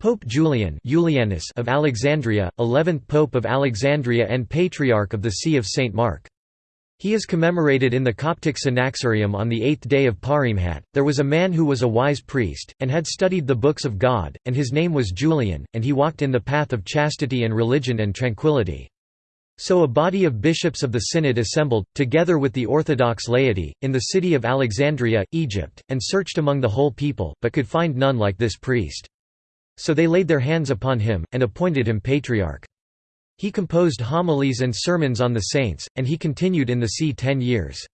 Pope Julian Julianus of Alexandria, 11th Pope of Alexandria and Patriarch of the See of St. Mark. He is commemorated in the Coptic Synaxarium on the eighth day of Paremhat. There was a man who was a wise priest, and had studied the books of God, and his name was Julian, and he walked in the path of chastity and religion and tranquility. So a body of bishops of the synod assembled, together with the Orthodox laity, in the city of Alexandria, Egypt, and searched among the whole people, but could find none like this priest. So they laid their hands upon him, and appointed him patriarch. He composed homilies and sermons on the saints, and he continued in the see ten years.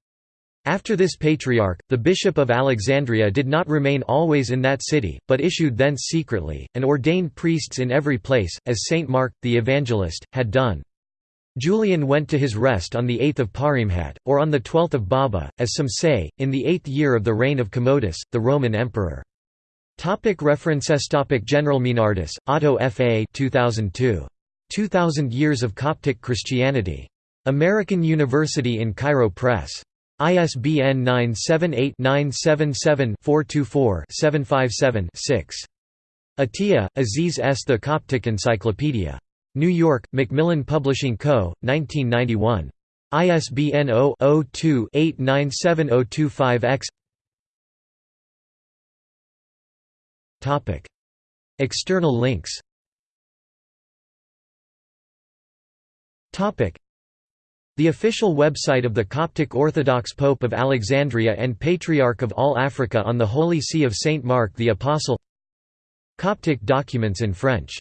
After this patriarch, the bishop of Alexandria did not remain always in that city, but issued thence secretly, and ordained priests in every place, as Saint Mark, the evangelist, had done. Julian went to his rest on the 8th of Paremhat, or on the 12th of Baba, as some say, in the eighth year of the reign of Commodus, the Roman emperor. Topic references Topic General Meinardus, Otto F. A. 2002. 2000 Years of Coptic Christianity. American University in Cairo Press. ISBN 978-977-424-757-6. Atiya, Aziz S. The Coptic Encyclopedia. New York, Macmillan Publishing Co., 1991. ISBN 0-02-897025-X External links. The official website of the Coptic Orthodox Pope of Alexandria and Patriarch of all Africa on the Holy See of Saint Mark the Apostle. Coptic documents in French